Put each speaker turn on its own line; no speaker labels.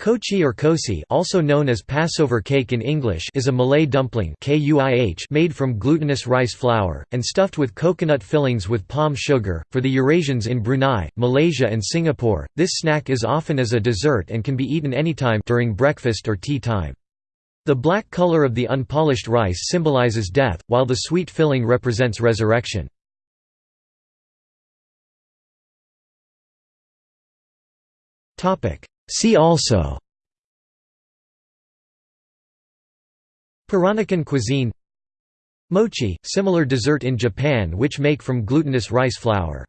Kochi or kosi also known as Passover cake in English is a Malay dumpling made from glutinous rice flour, and stuffed with coconut fillings with palm sugar. For the Eurasians in Brunei, Malaysia and Singapore, this snack is often as a dessert and can be eaten anytime during breakfast or tea time. The black color of the unpolished rice symbolizes death, while the sweet filling represents resurrection. See also Peranakan cuisine Mochi, similar dessert in Japan which make from glutinous rice flour